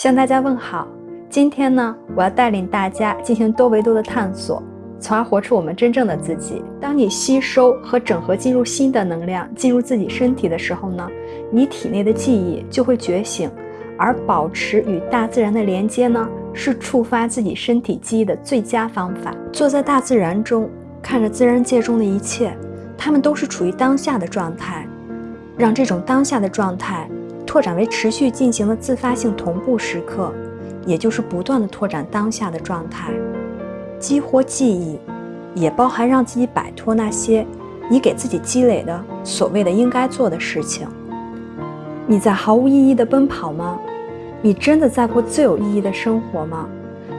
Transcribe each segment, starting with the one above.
向大家问好，今天呢，我要带领大家进行多维度的探索，从而活出我们真正的自己。当你吸收和整合进入新的能量进入自己身体的时候呢，你体内的记忆就会觉醒，而保持与大自然的连接呢，是触发自己身体记忆的最佳方法。坐在大自然中，看着自然界中的一切，它们都是处于当下的状态，让这种当下的状态。拓展为持续进行的自发性同步时刻，也就是不断的拓展当下的状态，激活记忆，也包含让自己摆脱那些你给自己积累的所谓的应该做的事情。你在毫无意义的奔跑吗？你真的在过最有意义的生活吗？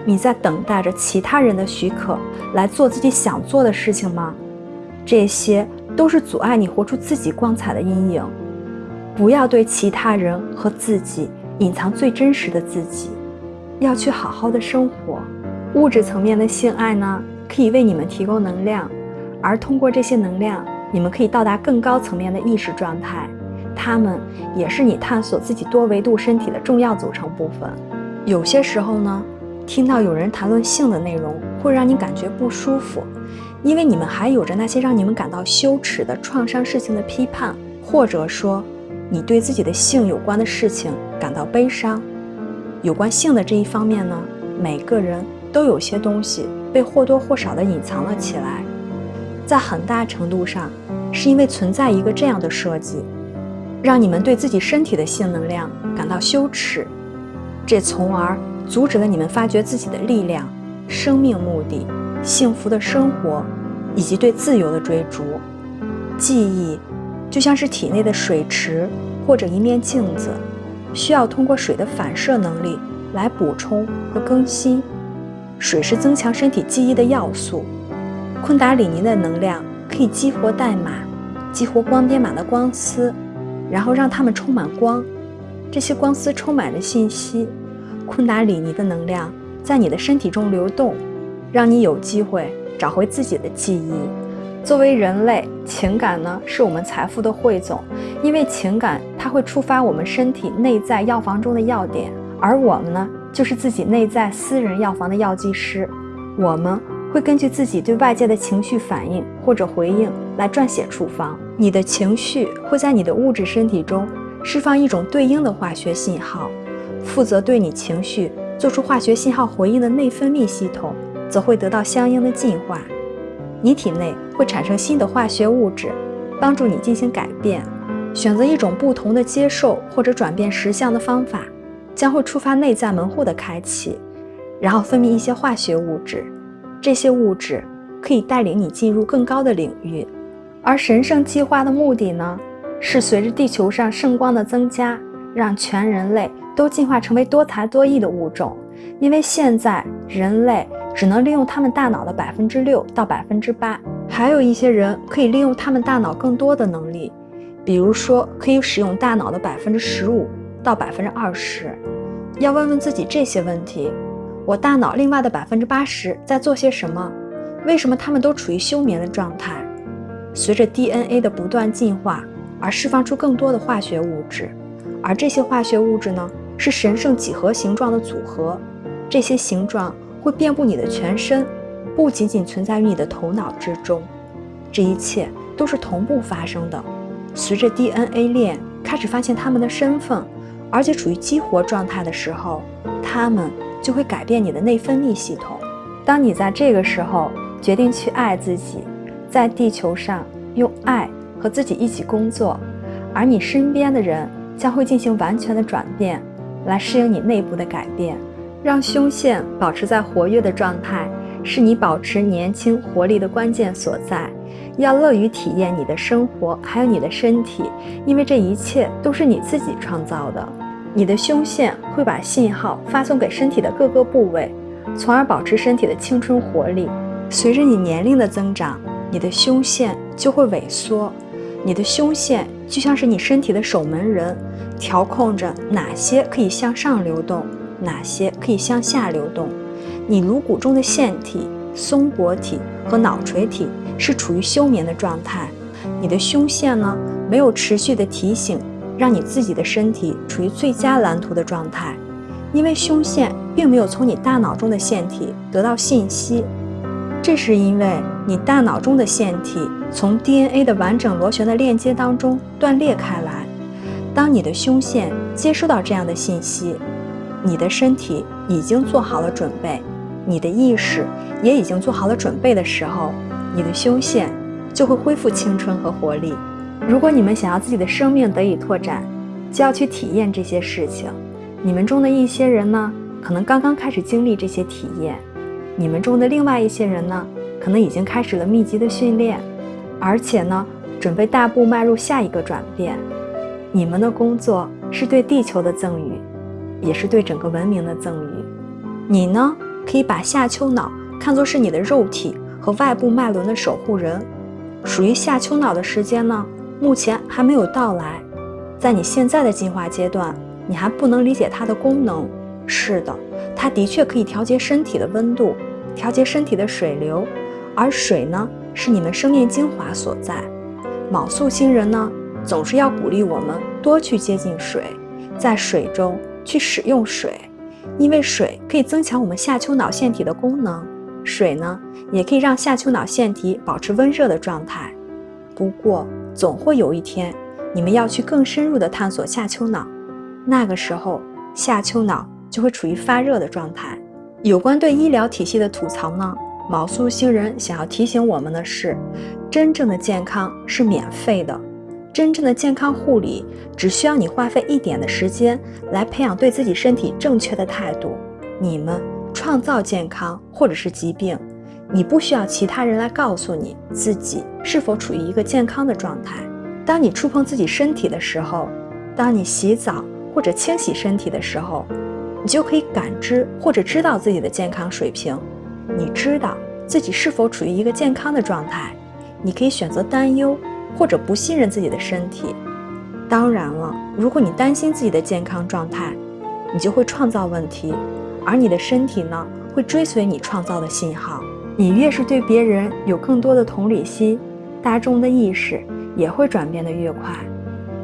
你在等待着其他人的许可来做自己想做的事情吗？这些都是阻碍你活出自己光彩的阴影。不要对其他人和自己隐藏最真实的自己，要去好好的生活。物质层面的性爱呢，可以为你们提供能量，而通过这些能量，你们可以到达更高层面的意识状态。它们也是你探索自己多维度身体的重要组成部分。有些时候呢，听到有人谈论性的内容，会让你感觉不舒服，因为你们还有着那些让你们感到羞耻的创伤事情的批判，或者说。你对自己的性有关的事情感到悲伤，有关性的这一方面呢，每个人都有些东西被或多或少的隐藏了起来，在很大程度上是因为存在一个这样的设计，让你们对自己身体的性能量感到羞耻，这从而阻止了你们发掘自己的力量、生命目的、幸福的生活以及对自由的追逐。记忆。就像是体内的水池或者一面镜子，需要通过水的反射能力来补充和更新。水是增强身体记忆的要素。昆达里尼的能量可以激活代码，激活光编码的光丝，然后让它们充满光。这些光丝充满着信息。昆达里尼的能量在你的身体中流动，让你有机会找回自己的记忆。作为人类，情感呢是我们财富的汇总，因为情感它会触发我们身体内在药房中的药点，而我们呢就是自己内在私人药房的药剂师。我们会根据自己对外界的情绪反应或者回应来撰写处方。你的情绪会在你的物质身体中释放一种对应的化学信号，负责对你情绪做出化学信号回应的内分泌系统则会得到相应的进化。你体内会产生新的化学物质，帮助你进行改变。选择一种不同的接受或者转变实相的方法，将会触发内在门户的开启，然后分泌一些化学物质。这些物质可以带领你进入更高的领域。而神圣计划的目的呢，是随着地球上圣光的增加，让全人类都进化成为多才多艺的物种。因为现在人类。只能利用他们大脑的百分之六到百分之八，还有一些人可以利用他们大脑更多的能力，比如说可以使用大脑的百分之十五到百分之二十。要问问自己这些问题：我大脑另外的百分之八十在做些什么？为什么他们都处于休眠的状态？随着 DNA 的不断进化而释放出更多的化学物质，而这些化学物质呢，是神圣几何形状的组合，这些形状。会遍布你的全身，不仅仅存在于你的头脑之中，这一切都是同步发生的。随着 DNA 链开始发现他们的身份，而且处于激活状态的时候，他们就会改变你的内分泌系统。当你在这个时候决定去爱自己，在地球上用爱和自己一起工作，而你身边的人将会进行完全的转变，来适应你内部的改变。让胸腺保持在活跃的状态，是你保持年轻活力的关键所在。要乐于体验你的生活，还有你的身体，因为这一切都是你自己创造的。你的胸腺会把信号发送给身体的各个部位，从而保持身体的青春活力。随着你年龄的增长，你的胸腺就会萎缩。你的胸腺就像是你身体的守门人，调控着哪些可以向上流动。哪些可以向下流动？你颅骨中的腺体、松果体和脑垂体是处于休眠的状态。你的胸腺呢，没有持续的提醒，让你自己的身体处于最佳蓝图的状态。因为胸腺并没有从你大脑中的腺体得到信息，这是因为你大脑中的腺体从 DNA 的完整螺旋的链接当中断裂开来。当你的胸腺接收到这样的信息，你的身体已经做好了准备，你的意识也已经做好了准备的时候，你的胸腺就会恢复青春和活力。如果你们想要自己的生命得以拓展，就要去体验这些事情。你们中的一些人呢，可能刚刚开始经历这些体验；你们中的另外一些人呢，可能已经开始了密集的训练，而且呢，准备大步迈入下一个转变。你们的工作是对地球的赠予，也是对整个文明的赠予。你呢，可以把下丘脑看作是你的肉体和外部脉轮的守护人。属于下丘脑的时间呢，目前还没有到来。在你现在的进化阶段，你还不能理解它的功能。是的，它的确可以调节身体的温度，调节身体的水流，而水呢，是你们生命精华所在。卯宿星人呢？总是要鼓励我们多去接近水，在水中去使用水，因为水可以增强我们下丘脑腺体的功能。水呢，也可以让下丘脑腺体保持温热的状态。不过，总会有一天，你们要去更深入的探索下丘脑，那个时候下丘脑就会处于发热的状态。有关对医疗体系的吐槽呢，毛素星人想要提醒我们的是，真正的健康是免费的。真正的健康护理只需要你花费一点的时间来培养对自己身体正确的态度。你们创造健康或者是疾病，你不需要其他人来告诉你自己是否处于一个健康的状态。当你触碰自己身体的时候，当你洗澡或者清洗身体的时候，你就可以感知或者知道自己的健康水平。你知道自己是否处于一个健康的状态，你可以选择担忧。或者不信任自己的身体，当然了，如果你担心自己的健康状态，你就会创造问题，而你的身体呢，会追随你创造的信号。你越是对别人有更多的同理心，大众的意识也会转变得越快。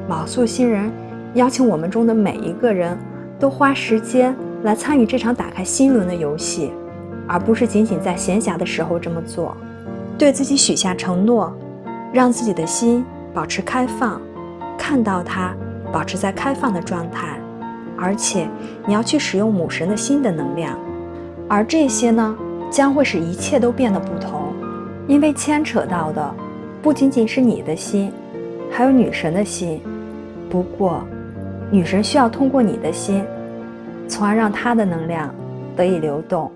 卯素星人邀请我们中的每一个人都花时间来参与这场打开心轮的游戏，而不是仅仅在闲暇的时候这么做，对自己许下承诺。让自己的心保持开放，看到它保持在开放的状态，而且你要去使用母神的心的能量，而这些呢，将会使一切都变得不同，因为牵扯到的不仅仅是你的心，还有女神的心。不过，女神需要通过你的心，从而让她的能量得以流动。